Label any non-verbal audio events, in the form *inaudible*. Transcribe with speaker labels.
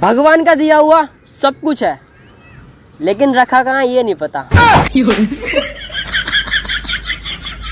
Speaker 1: भगवान का दिया हुआ सब कुछ है। लेकिन रखा कहाँ ये नहीं पता। *laughs*